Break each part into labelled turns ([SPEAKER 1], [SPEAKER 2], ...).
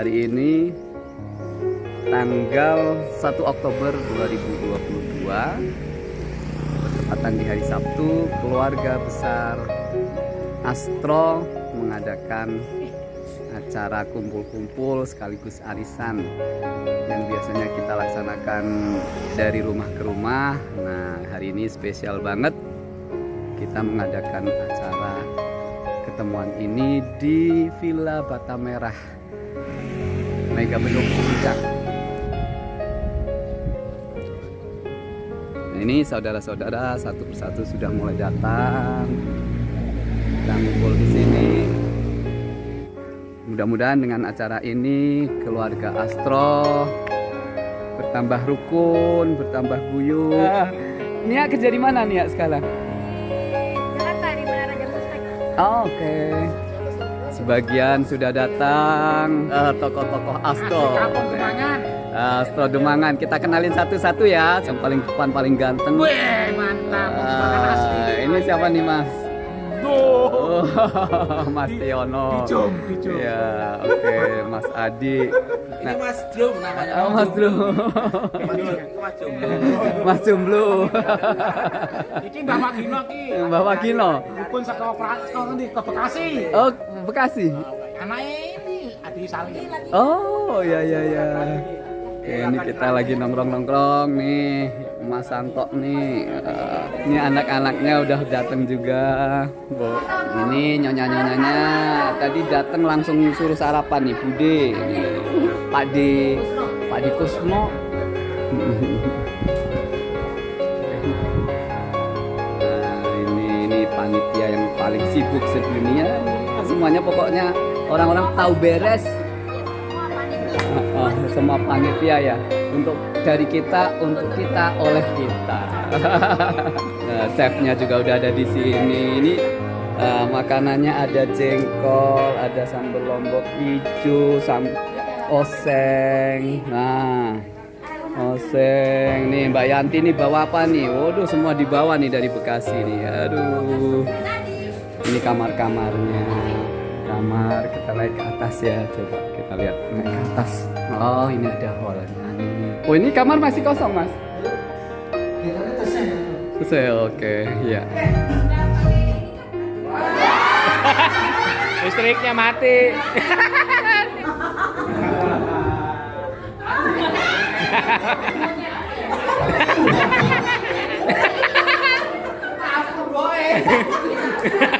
[SPEAKER 1] Hari ini tanggal 1 Oktober 2022 bertepatan di hari Sabtu keluarga besar Astro mengadakan acara kumpul-kumpul sekaligus arisan yang biasanya kita laksanakan dari rumah ke rumah. Nah hari ini spesial banget kita mengadakan acara ketemuan ini di Villa Bata Merah Mega Bendung Puncak nah, ini saudara-saudara satu persatu sudah mulai datang kita ngumpul di sini Mudah-mudahan dengan acara ini keluarga Astro bertambah rukun, bertambah guyup. Uh, Nia kerja di mana Nia sekarang?
[SPEAKER 2] Jakarta di Menara Jam Sostek.
[SPEAKER 1] Oh, Oke. Okay. Sebagian sudah datang uh, tokoh-tokoh Astro. Astro Demangan. Kita kenalin satu-satu ya. Yang paling depan paling ganteng.
[SPEAKER 3] Wih, mantap.
[SPEAKER 1] Uh, ini siapa nih Mas? Oh, Mas Tiono. Ya, oke, okay. Mas Adi.
[SPEAKER 3] Nah, ini Mas Drum namanya.
[SPEAKER 1] Oh, Mas Drum.
[SPEAKER 3] Mas Jomblo.
[SPEAKER 1] Mas Jomblo.
[SPEAKER 3] Iki Mbak Wagino iki.
[SPEAKER 1] Mbak Wagino.
[SPEAKER 3] Dukun saka ke Bekasi.
[SPEAKER 1] Oh, Bekasi.
[SPEAKER 3] Anaknya ini Adi Salim.
[SPEAKER 1] Oh, ya ya ya. Oke, ini kita lagi nongkrong-nongkrong nih. Mas Santo nih. Uh, ini anak-anaknya udah datang juga. Bu. Ini nyonya-nyonyanya tadi datang langsung suruh sarapan nih, Bude. Pak Di Pak Di Kusmo. Semuanya pokoknya orang-orang tahu beres. Oh, semua panitia ya untuk dari kita untuk kita oleh kita. Nah, chefnya juga udah ada di sini. Ini uh, makanannya ada jengkol ada sambal lombok hijau sam oseng. Nah oseng. Nih Mbak Yanti nih bawa apa nih? Waduh semua dibawa nih dari Bekasi nih. Aduh. Ini kamar-kamarnya kamar kita naik ke atas ya. Coba kita lihat naik ke atas. Oh ini ada hallnya nih oh ini kamar masih kosong mas? Selesai oke. Ya
[SPEAKER 3] listriknya mati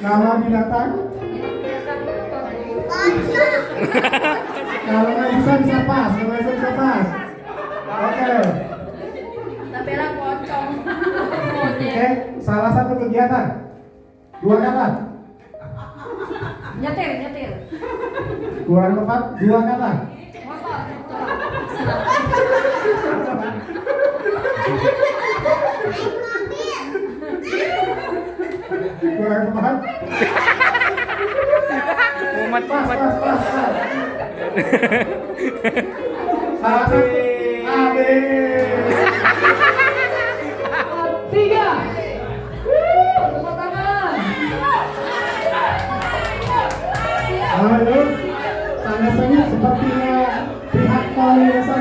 [SPEAKER 4] Nama binatang? Kalau nggak bisa bisa pas, kalau bisa bisa pas. Oke.
[SPEAKER 2] Tabela pocong.
[SPEAKER 4] Oke, salah satu kegiatan. Dua kata.
[SPEAKER 2] Nyetir, nyetir.
[SPEAKER 4] Kurang tepat, dua kata.
[SPEAKER 2] Motor.
[SPEAKER 4] Kurang
[SPEAKER 3] umat
[SPEAKER 4] Pas,
[SPEAKER 3] umat
[SPEAKER 4] pas, pas, pas. Satu. Ade.
[SPEAKER 2] Tiga. Tepuk tangan.
[SPEAKER 4] Halo. Sangat-sangat sepertinya pihak polisian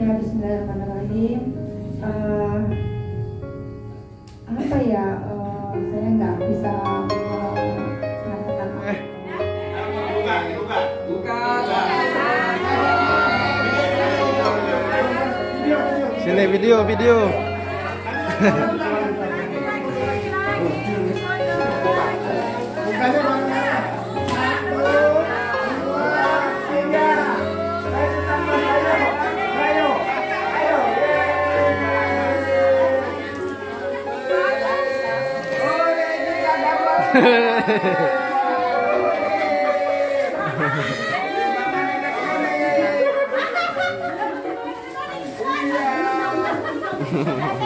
[SPEAKER 4] ya
[SPEAKER 5] Bismillahirrahmanirrahim Eh, apa ya eh, saya nggak bisa eh, mengatakan apa
[SPEAKER 6] Sini video video.
[SPEAKER 4] Ha ha ha.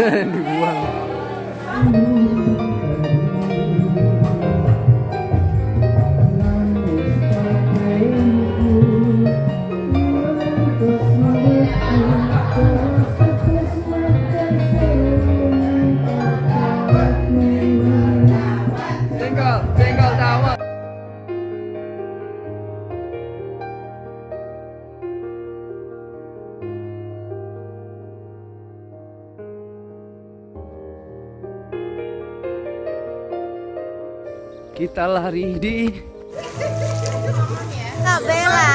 [SPEAKER 1] dibuang.
[SPEAKER 7] Kita lari di
[SPEAKER 8] Kak Bella,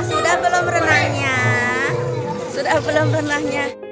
[SPEAKER 8] sudah belum renangnya? Sudah belum renangnya?